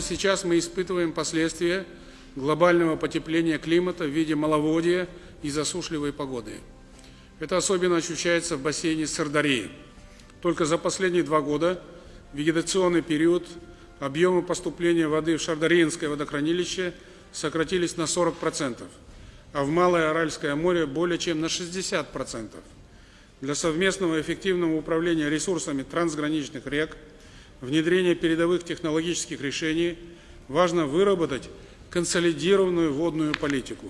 сейчас мы испытываем последствия глобального потепления климата в виде маловодья и засушливой погоды. Это особенно ощущается в бассейне Сырдарьи. Только за последние два года вегетационный период объемы поступления воды в Шардаринское водохранилище сократились на 40%, а в Малое Аральское море более чем на 60%. Для совместного эффективного управления ресурсами трансграничных рек, внедрения передовых технологических решений важно выработать консолидированную водную политику.